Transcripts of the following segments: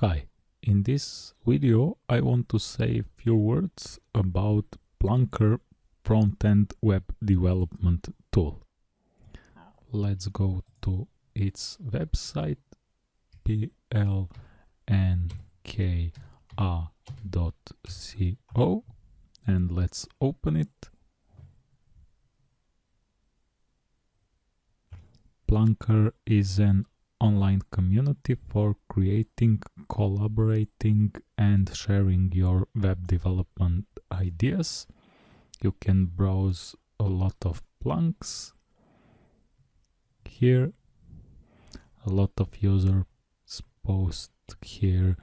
Hi, in this video I want to say a few words about Plunker front-end web development tool. Let's go to its website plnk.co and let's open it. Plunker is an online community for creating, collaborating and sharing your web development ideas. You can browse a lot of plunks here. A lot of users post here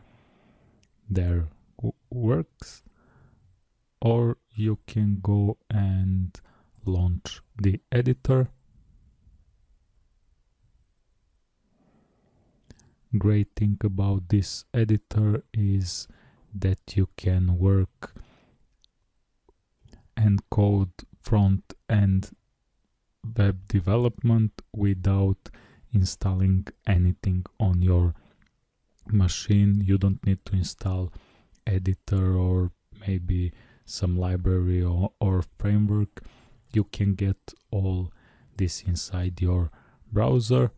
their works or you can go and launch the editor great thing about this editor is that you can work and code front end web development without installing anything on your machine. You don't need to install editor or maybe some library or, or framework. You can get all this inside your browser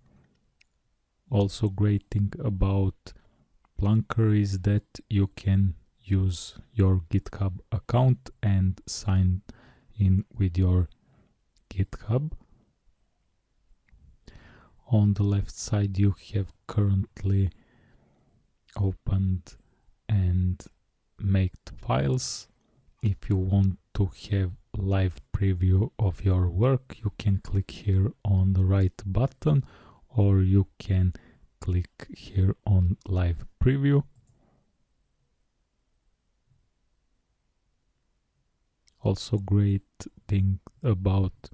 also great thing about Plunker is that you can use your GitHub account and sign in with your GitHub. On the left side you have currently opened and made files. If you want to have live preview of your work you can click here on the right button or you can click here on live preview. Also great thing about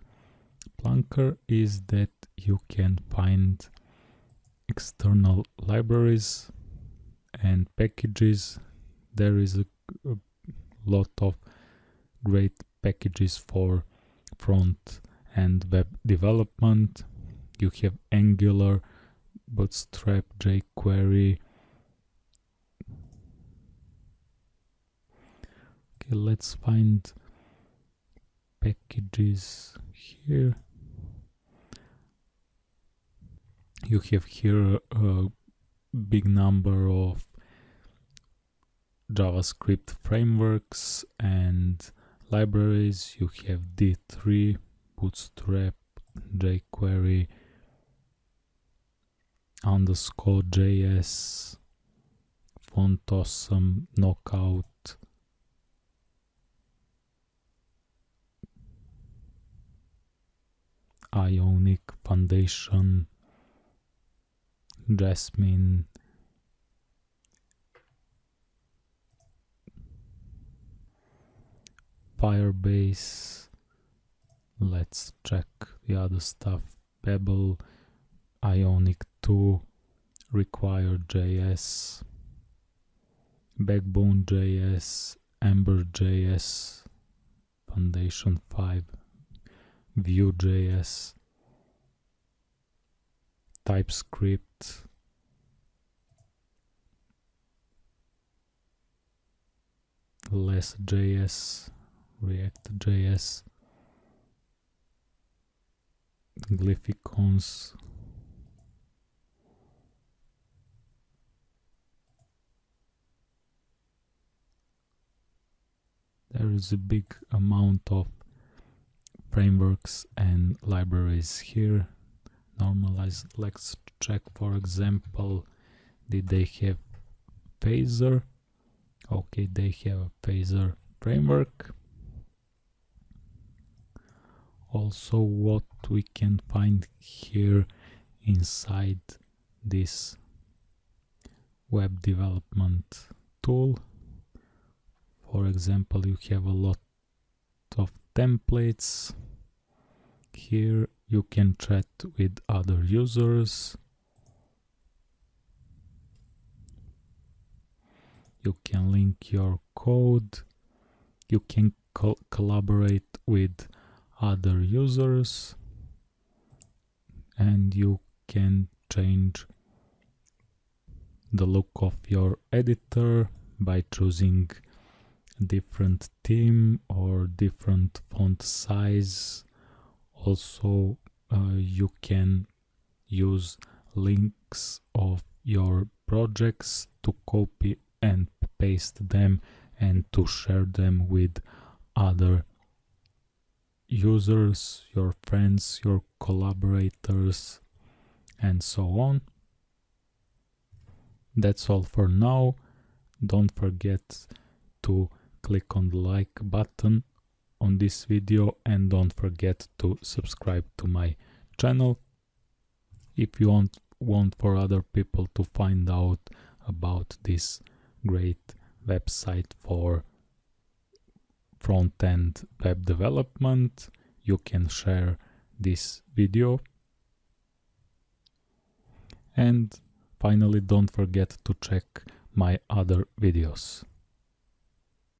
Plunker is that you can find external libraries and packages. There is a, a lot of great packages for front and web development you have Angular, Bootstrap, jQuery. Okay, let's find packages here. You have here a big number of JavaScript frameworks and libraries. You have D3, Bootstrap, jQuery, underscore JS, font awesome, knockout, Ionic Foundation, Jasmine, Firebase, let's check the other stuff, Pebble, Ionic 2 require.js, backbone.js, ember.js, foundation 5, vue.js, TypeScript, less.js, react.js, glyphicons, there is a big amount of frameworks and libraries here. Normalize let's check for example did they have phaser? Okay they have a phaser framework. Also what we can find here inside this web development tool for example you have a lot of templates. Here you can chat with other users. You can link your code. You can co collaborate with other users. And you can change the look of your editor by choosing different theme or different font size also uh, you can use links of your projects to copy and paste them and to share them with other users, your friends, your collaborators, and so on. That's all for now. Don't forget to click on the like button on this video and don't forget to subscribe to my channel. If you want want for other people to find out about this great website for front-end web development you can share this video. And finally don't forget to check my other videos